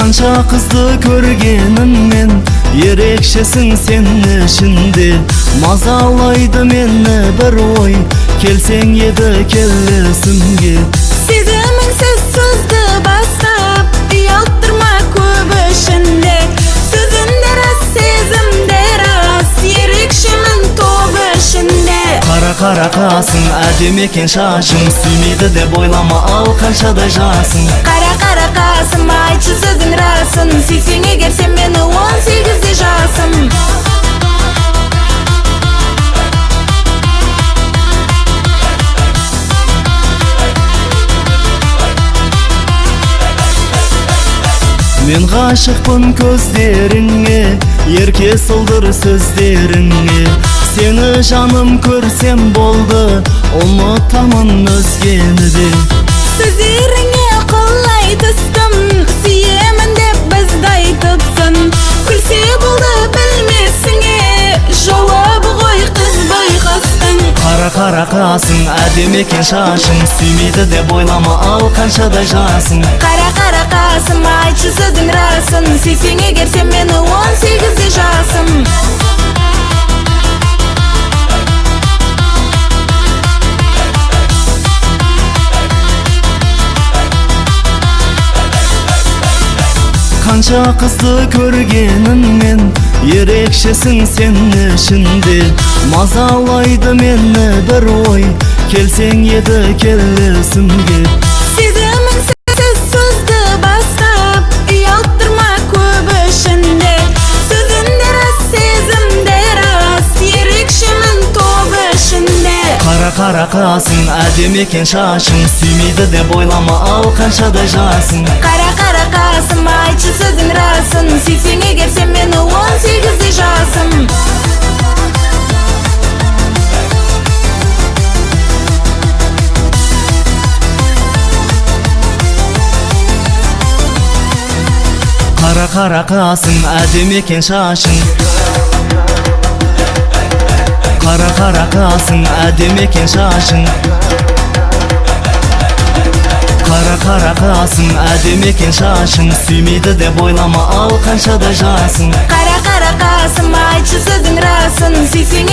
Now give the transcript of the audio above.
канча кызды көргеніммен ерекшесің сен ішінде. Мазалайды мені бір ой келсең еді келесімге. Сезіміңсіз сөзді бастап ұялттырма көп ішінде. Сөзінде рас сезімде рас ерекшемін топ ішінде. Қара қара қасың әдемі екен шашың сүймейді деп ойлама ал қаншадай жасың. Қара қара қасым сөзің расын сүйсең егер сен мені он сегізде жасым. Мен ғашықпын көздеріңе ерке сылдыр сөздеріңе. Сені жаным көрсем болды ұмытамын өзгені. де қара қара қасың әдемі екен шашың сүймейді деп ойлама ал қаншадай жасың. Қара қара қасым айтшы сөзің расын сүйсең егер сен мені он сегізде жасым қанша қызды көргеніммен ерекшесің сен ішінде мазалайды мені бір ой келсең еді келесімге сезіміңсіз сөзді бастап ұялттырма көп ішінде сөзінде рас сезімде рас ерекшемін топ ішінде қара қара қасың әдемі екен шашың сүймейді деп ойлама ал қаншадай жасың қара қара қасым айтшы сөзің расын сүйсең қара қасың әдемі екен шашың қара қара қасың әдемі екен шашың қара қара қасың әдемі екен шашың сүймейді деп ойлама ал қаншадай жасың қара қара қасым айтшы сөзің расын. Сүйсең